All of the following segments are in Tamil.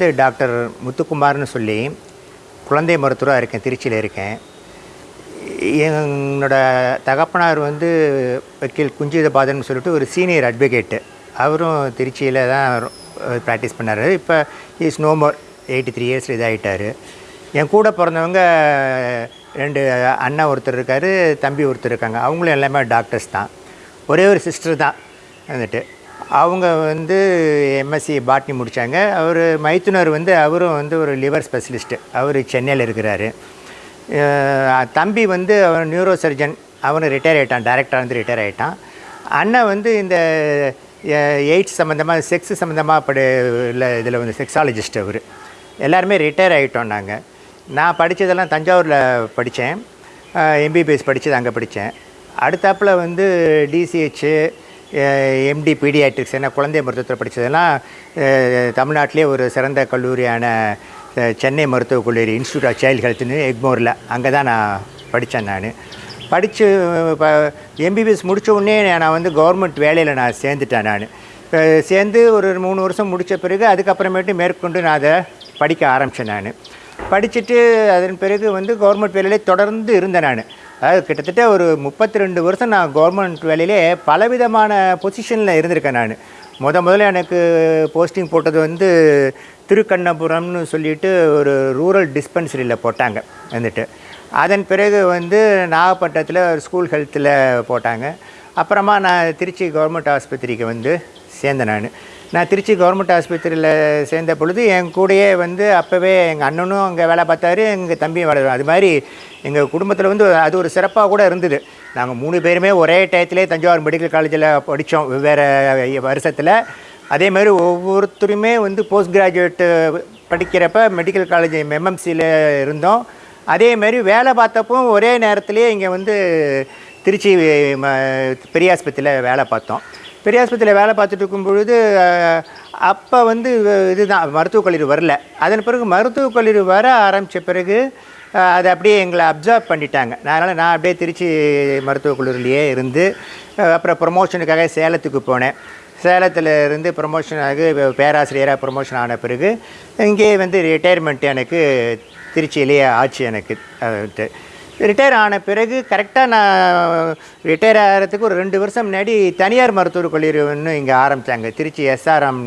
வந்து டாக்டர் முத்துக்குமார்னு சொல்லி குழந்தை மருத்துவராக இருக்கேன் திருச்சியில் இருக்கேன். என்னோட தகப்பனார் வந்து வக்கீல் குஞ்சிதபாதன் சொல்லிட்டு ஒரு சீனியர் அட்வொகேட்டு. அவரும் திருச்சியில் தான் ப்ராக்டிஸ் பண்ணார். இப்போ is no more eighty three years இதாகிட்டார் என் கூட பிறந்தவங்க ரெண்டு அண்ணா ஒருத்தர் இருக்கார் தம்பி ஒருத்தர் இருக்காங்க. அவங்களும் எல்லாமே டாக்டர்ஸ் தான். ஒரே ஒரு சிஸ்டர் தான். வந்துட்டு அவங்க வந்து எம்எஸ்சி பாட்னி முடித்தாங்க அவர் மைத்துனர் வந்து அவரும் வந்து ஒரு லிவர் ஸ்பெஷலிஸ்ட்டு. அவர் சென்னையில் இருக்கிறாரு. தம்பி வந்து அவர் நியூரோ சர்ஜன். அவனு ரிட்டையர் ஆகிட்டான் டைரக்டராக வந்து ரிட்டையர் ஆகிட்டான் அண்ணன் வந்து இந்த எய்ட்ஸ் சம்மந்தமாக செக்ஸ் சம்மந்தமாக படி இல்லை இதில் வந்து செக்ஸாலஜிஸ்ட் அவர். எல்லாருமே ரிட்டையர் ஆகிட்டோம் நாங்கள் நான் படித்ததெல்லாம் தஞ்சாவூரில் படித்தேன் எம்பிபிஎஸ் படித்தது அங்கே படித்தேன் அடுத்தாப்பில் வந்து டிசிஹெச்சு எம்டி பீடியாட்ரிக்ஸ் என்ன குழந்தை மருத்துவத்தில் படித்ததெல்லாம் தமிழ்நாட்டிலே ஒரு சிறந்த கல்லூரியான சென்னை மருத்துவக் கல்லூரி இன்ஸ்டியூட் ஆஃப் சைல்டு ஹெல்த்னு எக்மோரில். அங்கே தான் நான் படித்தேன் நான். படித்து இப்போ எம்பிபிஎஸ் முடித்த உடனே நான் வந்து கவர்மெண்ட் வேலையில் நான் சேர்ந்துட்டேன் நான். சேர்ந்து ஒரு மூணு வருஷம் முடித்த பிறகு அதுக்கப்புறமேட்டு மேற்கொண்டு நான் அதை படிக்க ஆரம்பித்தேன் நான். படிச்சுட்டு அதன் பிறகு வந்து கவர்மெண்ட் வேலையிலே தொடர்ந்து இருந்தேன் நான். அதாவது கிட்டத்தட்ட ஒரு முப்பத்தி ரெண்டு வருஷம் நான் கவர்மெண்ட் வேலையிலே பலவிதமான பொசிஷனில் இருந்திருக்கேன் நான். முத முதல்ல எனக்கு போஸ்டிங் போட்டது வந்து திருக்கண்ணபுரம்னு சொல்லிட்டு ஒரு ரூரல் டிஸ்பென்சரியில் போட்டாங்க வந்துட்டு அதன் பிறகு வந்து நாகப்பட்டினத்தில் ஒரு ஸ்கூல் ஹெல்த்தில் போட்டாங்க. அப்புறமா நான் திருச்சி கவர்மெண்ட் ஆஸ்பத்திரிக்கு வந்து சேர்ந்தேன் நான். நான் திருச்சி கவர்மெண்ட் ஆஸ்பத்திரியில் சேர்ந்த பொழுது என் கூடயே வந்து அப்போவே எங்கள் அண்ணனும் அங்கே வேலை பார்த்தாரு எங்கள் தம்பியும் வேலை அது மாதிரி எங்கள் குடும்பத்தில் வந்து அது ஒரு சிறப்பாக கூட இருந்தது. நாங்கள் மூணு பேருமே ஒரே டயத்திலே தஞ்சாவூர் மெடிக்கல் காலேஜில் படித்தோம் வெவ்வேறு வருஷத்தில். அதே மாதிரி ஒவ்வொருத்தருமே வந்து போஸ்ட் கிராஜுவேட்டு படிக்கிறப்ப மெடிக்கல் காலேஜ் எம்எம்சியில் இருந்தோம். அதே மாதிரி வேலை பார்த்தப்போ ஒரே நேரத்திலேயே இங்கே வந்து திருச்சி ம- பெரியாஸ்பத்திரியில் வேலை பார்த்தோம். பெரியாஸ்பத்திரியில் வேலை பார்த்துட்டு இருக்கும் பொழுது அப்போ வந்து இதுதான் மருத்துவக் கல்லூரி வரல. அதன் பிறகு மருத்துவக் கல்லூரி வர ஆரம்பித்த பிறகு அதை அப்படியே எங்களை அப்சர்வ் பண்ணிட்டாங்க. அதனால் நான் அப்படியே திருச்சி மருத்துவக் கல்லூரிலேயே இருந்து அப்புறம் ப்ரொமோஷனுக்காக சேலத்துக்கு போனேன். சேலத்தில் இருந்து ப்ரொமோஷன் ஆகி பேராசிரியராக ப்ரொமோஷன் ஆன பிறகு இங்கேயே வந்து ரிட்டையர்மெண்ட் எனக்கு திருச்சியிலேயே ஆச்சு எனக்கு ரிட்டையர் ஆன பிறகு கரெக்டாக நான் ரிட்டையர் ஆகிறதுக்கு ஒரு ரெண்டு வருஷம் முன்னாடி தனியார் மருத்துவக் கல்லூரி ஒன்று இங்கே ஆரம்பித்தாங்க திருச்சி எஸ்ஆர்எம்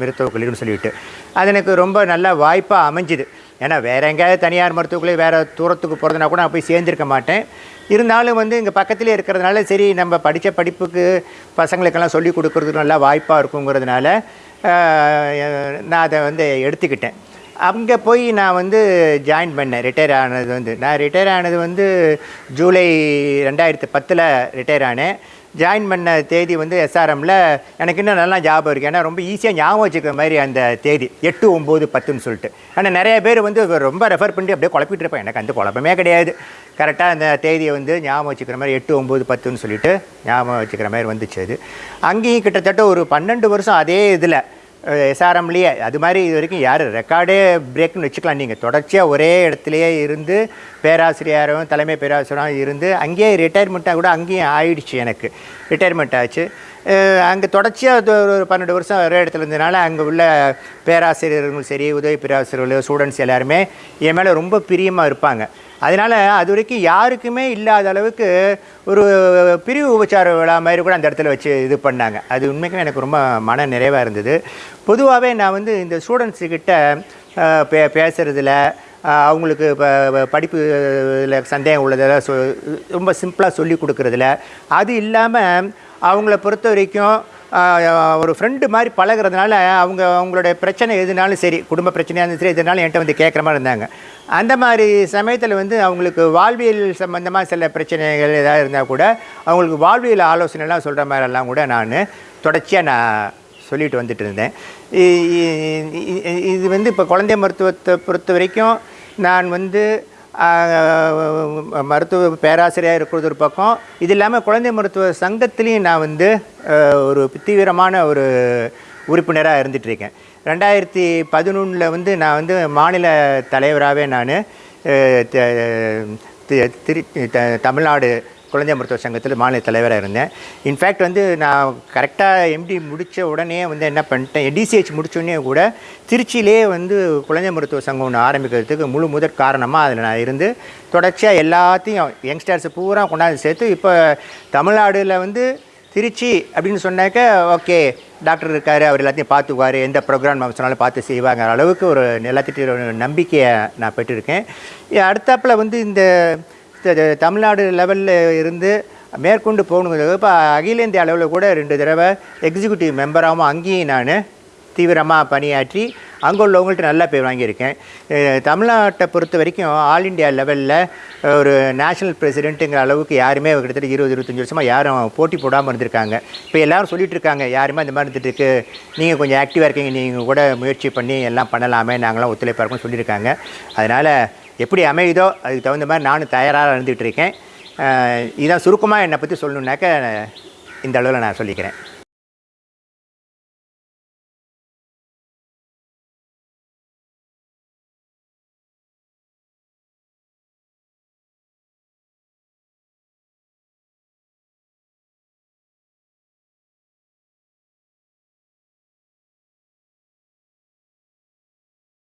மருத்துவக் கல்லூரின்னு சொல்லிட்டு. அது எனக்கு ரொம்ப நல்ல வாய்ப்பாக அமைஞ்சுது. ஏன்னா வேறு எங்கேயாவது தனியார் மருத்துவக்குள்ளே வேறு தூரத்துக்கு போகிறதுனா கூட நான் போய் சேர்ந்துருக்க மாட்டேன். இருந்தாலும் வந்து இங்கே பக்கத்துலேயே இருக்கிறதுனால சரி நம்ம படித்த படிப்புக்கு பசங்களுக்கெல்லாம் சொல்லி கொடுக்குறதுக்கு நல்லா வாய்ப்பாக இருக்குங்கிறதுனால நான் அதை வந்து எடுத்துக்கிட்டேன். அங்கே போய் நான் வந்து ஜாயின் பண்ணேன். ரிட்டையர் ஆனது வந்து. நான் ரிட்டையர் ஆனது வந்து ஜூலை ரெண்டாயிரத்து பத்தில் ரிட்டையர் ஆனேன். ஜாயின் பண்ண தேதி வந்து எஸ்ஆர்எம்மில் எனக்கு இன்னும் நல்லா ஞாபகம் இருக்குது ஏன்னா ரொம்ப ஈஸியாக ஞாபகம் வச்சுக்கிற மாதிரி அந்த தேதி. எட்டு ஒம்பது பத்துன்னு சொல்லிட்டு. ஆனால் நிறைய பேர் வந்து ரொம்ப ரெஃபர் பண்ணி அப்படியே குழப்பிட்டு இருப்பேன் எனக்கு அந்த குழப்பமே கிடையாது. கரெக்டாக அந்த தேதியை வந்து ஞாபகம் வச்சுக்கிற மாதிரி எட்டு ஒம்பது பத்துன்னு சொல்லிட்டு ஞாபகம் வச்சுக்கிற மாதிரி வந்துச்சு அது. அங்கேயும் கிட்டத்தட்ட ஒரு பன்னெண்டு வருஷம் அதே இதில் எஸ்ஆர்எம்லேயே அது மாதிரி இது வரைக்கும் யார் ரெக்கார்டே பிரேக்னு வச்சுக்கலாம். நீங்கள் தொடர்ச்சியாக ஒரே இடத்துலையே இருந்து பேராசிரியரும் தலைமை பேராசிரியரும் இருந்து அங்கேயே ரிட்டையர்மெண்ட்டாக கூட அங்கேயும் ஆயிடுச்சு எனக்கு. ரிட்டையர்மெண்ட் ஆச்சு. அங்கே தொடர்ச்சியாக ஒரு பன்னெண்டு வருஷம் ஒரே இடத்துல இருந்ததுனால அங்கே உள்ள பேராசிரியர்களும் சரி உதவி பேராசிரியர்கள் ஸ்டூடெண்ட்ஸ் எல்லாருமே என் மேலே ரொம்ப பிரியமாக இருப்பாங்க. அதனால் அது வரைக்கும் யாருக்குமே இல்லாத அளவுக்கு ஒரு பிரிவு உபச்சார விழா மாதிரி கூட அந்த இடத்துல வச்சு இது பண்ணாங்க. அது உண்மைக்கும் எனக்கு ரொம்ப மன நிறைவாக இருந்தது. பொதுவாகவே நான் வந்து இந்த ஸ்டூடெண்ட்ஸுக்கிட்ட பே பேசுகிறதுல அவங்களுக்கு இப்போ இதில் சந்தேகம் உள்ளதெல்லாம் சொ ரொம்ப சிம்பிளாக சொல்லி கொடுக்குறதுல அது இல்லாமல் அவங்கள பொறுத்த வரைக்கும் ஒரு ஃப்ரெண்டு மாதிரி பழகுறதுனால அவங்க அவங்களோட பிரச்சனை எதுனாலும் சரி குடும்ப பிரச்சனையாக இருந்தாலும் சரி எதுனாலும் என்கிட்ட வந்து கேட்குற மாதிரி இருந்தாங்க. அந்த மாதிரி சமயத்தில் வந்து அவங்களுக்கு வாழ்வியல் சம்மந்தமாக சில பிரச்சனைகள் ஏதாவது இருந்தால் கூட அவங்களுக்கு வாழ்வியல் ஆலோசனைலாம் சொல்கிற மாதிரிலாம் கூட நான் தொடர்ச்சியாக நான் சொல்லிட்டு வந்துட்டு இருந்தேன். இது வந்து இப்போ குழந்தை மருத்துவத்தை பொறுத்த வரைக்கும் நான் வந்து மருத்துவ பேராசிரியராக இருக்கிறது ஒரு பக்கம். இது இல்லாமல் குழந்தை மருத்துவ சங்கத்திலையும் நான் வந்து ஒரு தீவிரமான ஒரு உறுப்பினராக இருந்துட்டு இருக்கேன் ரெண்டாயிரத்தி பதினொன்றில் வந்து நான் வந்து மாநில தலைவராகவே நான் திரு த- தமிழ்நாடு குழந்தை மருத்துவ சங்கத்தில் மாநில தலைவராக இருந்தேன். இன்ஃபேக்ட் வந்து நான் கரெக்டாக எம்டி முடித்த உடனே வந்து என்ன பண்ணிட்டேன் டிசிஹெச் முடித்தோடனே கூட திருச்சியிலே வந்து குழந்தை மருத்துவ சங்கம் ஒன்று ஆரம்பிக்கிறதுக்கு முழு முதற் காரணமாக அதில் நான் இருந்து தொடர்ச்சியாக எல்லாத்தையும் யங்ஸ்டர்ஸ் பூரா கொண்டாந்து சேர்த்து இப்போ தமிழ்நாடில் வந்து திருச்சி அப்படின்னு சொன்னாக்க ஓகே டாக்டர் இருக்கார் அவர் எல்லாத்தையும் பார்த்துக்குவார் எந்த ப்ரோக்ராம் சொன்னாலும் பார்த்து செய்வாங்க அளவுக்கு ஒரு எல்லாத்திட்டையும் ஒரு நம்பிக்கையை நான் பெற்றிருக்கேன். அடுத்தாப்பில் வந்து இந்த தமிழ்நாடு லெவலில் இருந்து மேற்கொண்டு போகணுங்கிறது இப்போ அகில இந்திய அளவில் கூட ரெண்டு தடவை எக்ஸிக்யூட்டிவ் மெம்பராகவும் அங்கேயும் நான் தீவிரமாக பணியாற்றி அங்கே உள்ளவங்கள்ட்ட நல்லா போய் வாங்கியிருக்கேன். தமிழ்நாட்டை பொறுத்த வரைக்கும் ஆல் இண்டியா லெவலில் ஒரு நேஷனல் பிரசிடென்ட்டுங்கிற அளவுக்கு யாருமே கிட்டத்தட்ட இருபது இருபத்தஞ்சி வருஷமாக யாரும் போட்டி போடாமல் இருந்திருக்காங்க. இப்போ எல்லோரும் சொல்லிட்டு இருக்காங்க யாருமே அந்த மாதிரி இருந்துட்டு நீங்கள் கொஞ்சம் ஆக்டிவாக இருக்கீங்க நீங்கள் கூட முயற்சி பண்ணி எல்லாம் பண்ணலாமே நாங்களாம் ஒத்துழைப்பாக இருக்கோம்னு சொல்லியிருக்காங்க. அதனால் எப்படி அமையுதோ அதுக்கு தகுந்த மாதிரி நானும் தயாராக இருந்துகிட்டு இருக்கேன். இதான் சுருக்கமாக என்னை பற்றி சொல்லணுன்னாக்க இந்த அளவில் நான் சொல்லிக்கிறேன்.